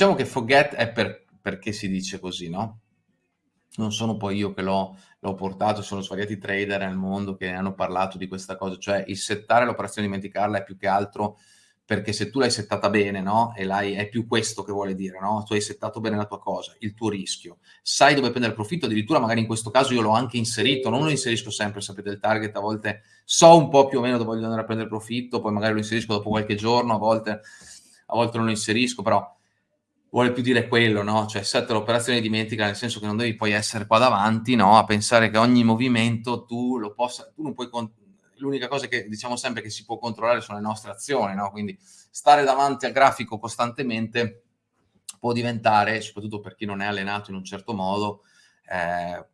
Diciamo che forget è per, perché si dice così, no? Non sono poi io che l'ho, portato, sono svariati trader nel mondo che hanno parlato di questa cosa, cioè il settare l'operazione dimenticarla è più che altro perché se tu l'hai settata bene, no? E l'hai, è più questo che vuole dire, no? Tu hai settato bene la tua cosa, il tuo rischio, sai dove prendere profitto, addirittura magari in questo caso io l'ho anche inserito, non lo inserisco sempre, sapete il target, a volte so un po' più o meno dove voglio andare a prendere profitto, poi magari lo inserisco dopo qualche giorno, a volte, a volte non lo inserisco, però vuole più dire quello, no? Cioè setta l'operazione dimentica, nel senso che non devi poi essere qua davanti, no? A pensare che ogni movimento tu lo possa, tu non puoi l'unica cosa che diciamo sempre che si può controllare sono le nostre azioni, no? quindi stare davanti al grafico costantemente può diventare, soprattutto per chi non è allenato in un certo modo, eh,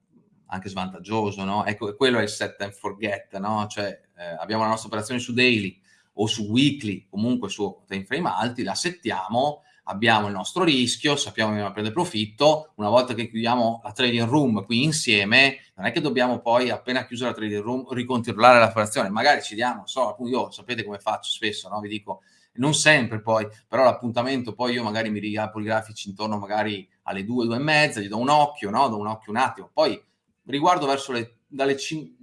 anche svantaggioso, no? Ecco, quello è il set and forget, no? Cioè, eh, abbiamo la nostra operazione su daily o su weekly, comunque su time frame alti, la settiamo, abbiamo il nostro rischio, sappiamo che dobbiamo prendere profitto, una volta che chiudiamo la trading room qui insieme, non è che dobbiamo poi, appena chiusa la trading room, ricontrollare la frazione, magari ci diamo, so, io sapete come faccio spesso, no? vi dico, non sempre poi, però l'appuntamento poi io magari mi riapro i grafici intorno magari alle due, due e mezza, gli do un occhio, no? do un occhio un attimo, poi riguardo verso le, dalle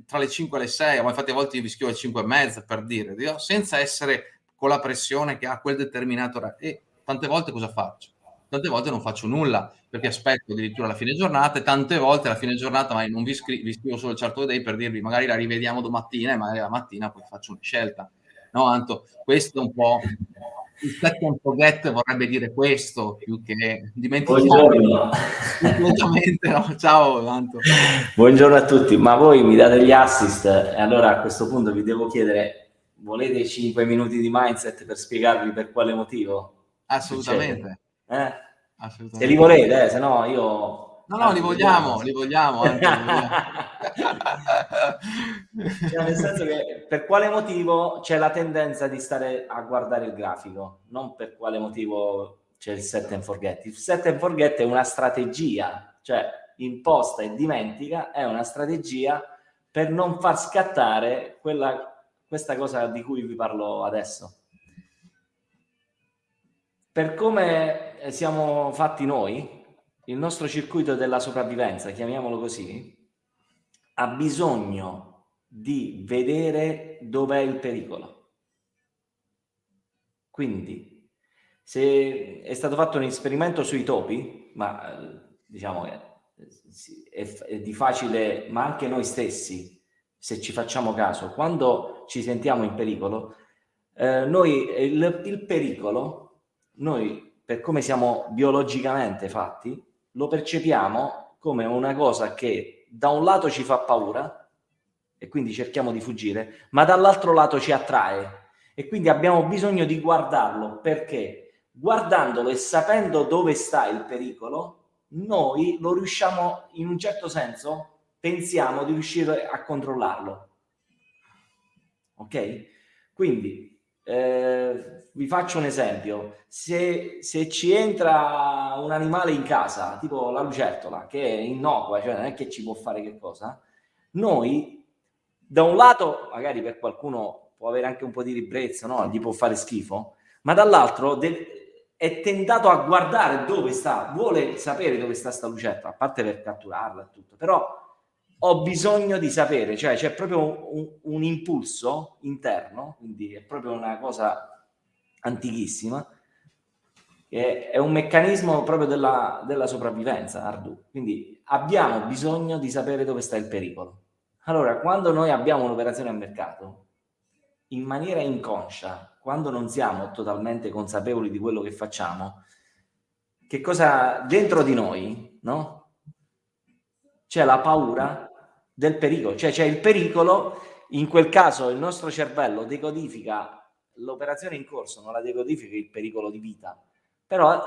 tra le 5 e le 6, infatti a volte io vi scrivo alle 5 e mezza per dire, senza essere con la pressione che ha quel determinato. E tante volte cosa faccio? Tante volte non faccio nulla, perché aspetto addirittura la fine giornata e tante volte alla fine giornata magari non vi, scri- vi scrivo solo il chart of day per dirvi magari la rivediamo domattina e magari la mattina poi faccio una scelta. No, Anto, questo è un po' il set and forget vorrebbe dire questo più che dimenticare no? ciao Anto buongiorno a tutti ma voi mi date gli assist e allora a questo punto vi devo chiedere volete 5 minuti di mindset per spiegarvi per quale motivo Assolutamente. Eh? Assolutamente. Se li volete, eh, se no io... No, no, li vogliamo, li vogliamo. Anche, li vogliamo. cioè, nel senso che per quale motivo c'è la tendenza di stare a guardare il grafico, non per quale motivo c'è il set and forget. Il set and forget è una strategia, cioè imposta e dimentica, è una strategia per non far scattare quella, questa cosa di cui vi parlo adesso per come eh, siamo fatti noi, il nostro circuito della sopravvivenza, chiamiamolo così, ha bisogno di vedere dov'è il pericolo. Quindi, se è stato fatto un esperimento sui topi, ma eh, diciamo che è, è di facile, ma anche noi stessi, se ci facciamo caso, quando ci sentiamo in pericolo, eh, noi il, il pericolo noi, per come siamo biologicamente fatti, lo percepiamo come una cosa che da un lato ci fa paura e quindi cerchiamo di fuggire, ma dall'altro lato ci attrae e quindi abbiamo bisogno di guardarlo perché guardandolo e sapendo dove sta il pericolo, noi lo riusciamo in un certo senso, pensiamo di riuscire a controllarlo. Ok? Quindi eh, vi faccio un esempio, se, se, ci entra un animale in casa, tipo la lucertola, che è innocua, cioè non è che ci può fare che cosa, noi da un lato, magari per qualcuno può avere anche un po' di ribrezzo, no? gli può fare schifo, ma dall'altro è tentato a guardare dove sta, vuole sapere dove sta sta lucertola, a parte per catturarla e tutto, però ho bisogno di sapere, cioè c'è proprio un, un, impulso interno, quindi è proprio una cosa antichissima, che è un meccanismo proprio della, della sopravvivenza, Ardu. Quindi abbiamo bisogno di sapere dove sta il pericolo. Allora, quando noi abbiamo un'operazione a mercato, in maniera inconscia, quando non siamo totalmente consapevoli di quello che facciamo, che cosa dentro di noi, no? C'è la paura del pericolo, cioè c'è il pericolo, in quel caso il nostro cervello decodifica l'operazione in corso, non la decodifica il pericolo di vita, però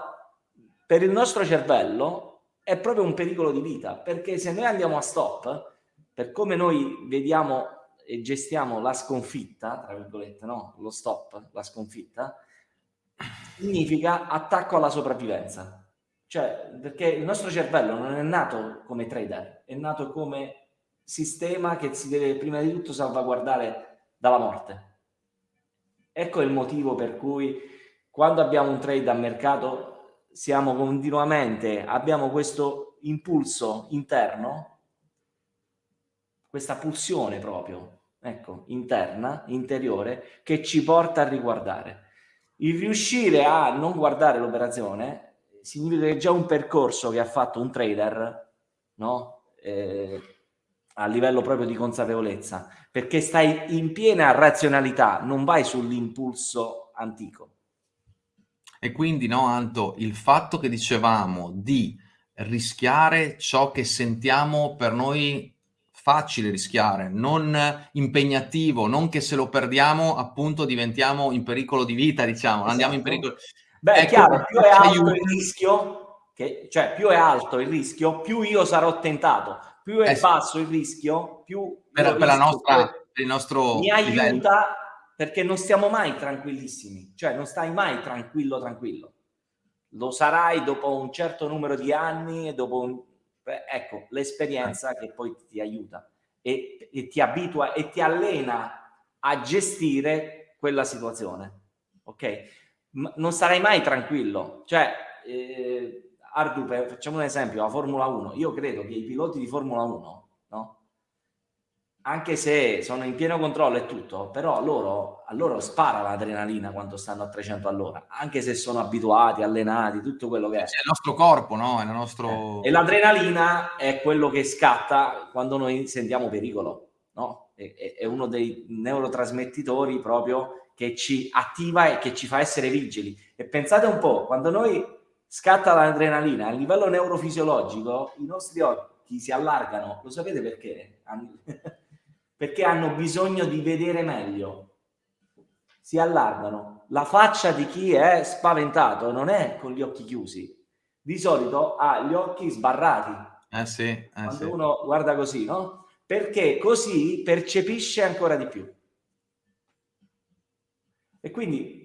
per il nostro cervello è proprio un pericolo di vita, perché se noi andiamo a stop, per come noi vediamo e gestiamo la sconfitta, tra virgolette, no? lo stop, la sconfitta, significa attacco alla sopravvivenza. Cioè, perché il nostro cervello non è nato come trader, è nato come sistema che si deve prima di tutto salvaguardare dalla morte. Ecco il motivo per cui quando abbiamo un trade a mercato siamo continuamente, abbiamo questo impulso interno, questa pulsione proprio, ecco, interna, interiore, che ci porta a riguardare. Il riuscire a non guardare l'operazione significa che già un percorso che ha fatto un trader, no? Eh, a livello proprio di consapevolezza, perché stai in piena razionalità, non vai sull'impulso antico. E quindi, no, Anto, il fatto che dicevamo di rischiare ciò che sentiamo per noi facile rischiare, non impegnativo, non che se lo perdiamo appunto diventiamo in pericolo di vita, diciamo, esatto. andiamo in pericolo. Beh, ecco, è chiaro, più è alto aiuta. il rischio, che, cioè più è alto il rischio, più io sarò tentato, più è eh, basso il rischio, più per, per la nostra, per il nostro mi aiuta livello. perché non stiamo mai tranquillissimi, cioè non stai mai tranquillo tranquillo. Lo sarai dopo un certo numero di anni e dopo un... Ecco, l'esperienza che poi ti aiuta e, e ti abitua e ti allena a gestire quella situazione. Ok? Non sarai mai tranquillo, cioè eh, Ardu, facciamo un esempio, la Formula 1. Io credo che i piloti di Formula 1, no? anche se sono in pieno controllo e tutto, però loro, a loro spara l'adrenalina quando stanno a 300 all'ora, anche se sono abituati, allenati, tutto quello che è. È il nostro corpo, no? È il nostro... Eh, e l'adrenalina è quello che scatta quando noi sentiamo pericolo, no? È, è uno dei neurotrasmettitori proprio che ci attiva e che ci fa essere vigili. E pensate un po', quando noi scatta l'adrenalina a livello neurofisiologico, i nostri occhi si allargano. Lo sapete perché? perché hanno bisogno di vedere meglio. Si allargano. La faccia di chi è spaventato non è con gli occhi chiusi. Di solito ha gli occhi sbarrati. Eh sì, eh Quando sì. uno guarda così, no? Perché così percepisce ancora di più. E quindi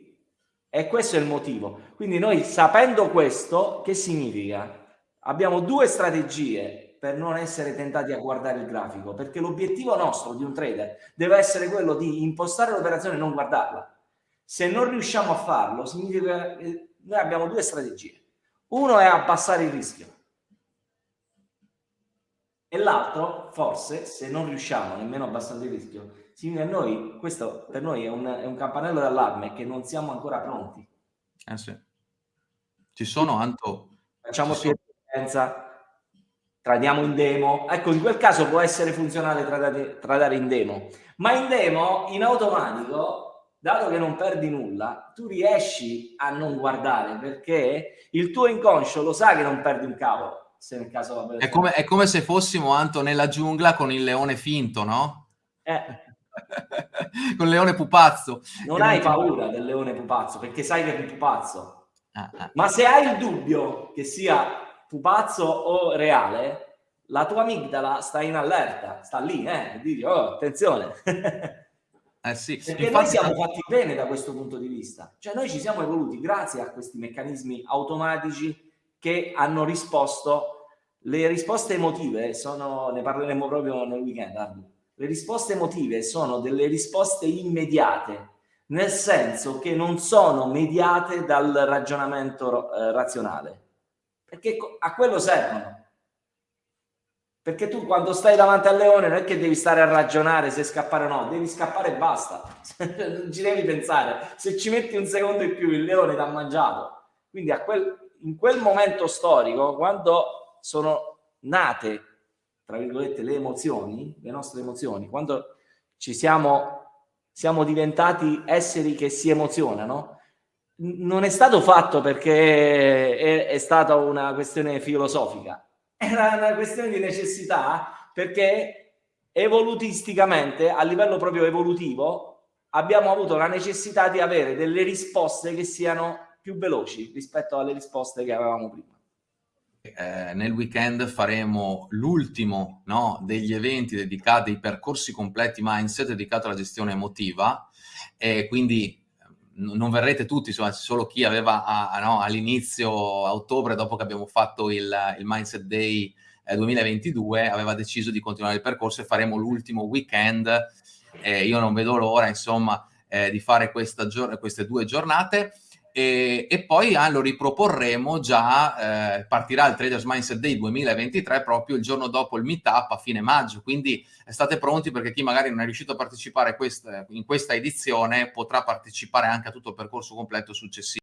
e questo è il motivo. Quindi noi sapendo questo, che significa? Abbiamo due strategie per non essere tentati a guardare il grafico, perché l'obiettivo nostro di un trader deve essere quello di impostare l'operazione e non guardarla. Se non riusciamo a farlo, significa che noi abbiamo due strategie. Uno è abbassare il rischio. E l'altro, forse, se non riusciamo nemmeno a abbassare il rischio, significa noi, questo per noi è un, è un campanello d'allarme che non siamo ancora pronti. Eh sì. Ci sono, Anto... Facciamo più esperienza, tradiamo in demo. Ecco, in quel caso può essere funzionale tradare, tradare in demo, ma in demo, in automatico, dato che non perdi nulla, tu riesci a non guardare perché il tuo inconscio lo sa che non perdi un cavolo. Se nel caso è, come, è come se fossimo, Anto, nella giungla con il leone finto, no? Eh, con il leone pupazzo. Non hai paura del leone pupazzo perché sai che è un pupazzo. Ah, ah. Ma se hai il dubbio che sia pupazzo o reale, la tua amigdala sta in allerta, sta lì, eh, dici, oh, attenzione. Eh sì. Perché Infatti, noi siamo fatti bene da questo punto di vista. Cioè noi ci siamo evoluti grazie a questi meccanismi automatici che hanno risposto. Le risposte emotive sono, ne parleremo proprio nel weekend, Ardu le risposte emotive sono delle risposte immediate, nel senso che non sono mediate dal ragionamento eh, razionale, perché a quello servono. Perché tu quando stai davanti al leone non è che devi stare a ragionare se scappare o no, devi scappare e basta, non ci devi pensare. Se ci metti un secondo in più il leone ti ha mangiato. Quindi quel, in quel momento storico, quando sono nate tra virgolette, le emozioni, le nostre emozioni, quando ci siamo, siamo diventati esseri che si emozionano, non è stato fatto perché è, è stata una questione filosofica, era una questione di necessità perché evolutisticamente, a livello proprio evolutivo, abbiamo avuto la necessità di avere delle risposte che siano più veloci rispetto alle risposte che avevamo prima eh, nel weekend faremo l'ultimo no, degli eventi dedicati ai percorsi completi mindset dedicato alla gestione emotiva e quindi non verrete tutti, insomma, solo chi aveva no, all'inizio ottobre, dopo che abbiamo fatto il, il Mindset Day eh, 2022, aveva deciso di continuare il percorso e faremo l'ultimo weekend. Eh, io non vedo l'ora, insomma, eh, di fare queste due giornate e, e poi ah, lo riproporremo già, eh, partirà il Traders Mindset Day 2023 proprio il giorno dopo il meetup a fine maggio, quindi state pronti perché chi magari non è riuscito a partecipare quest in questa edizione potrà partecipare anche a tutto il percorso completo successivo.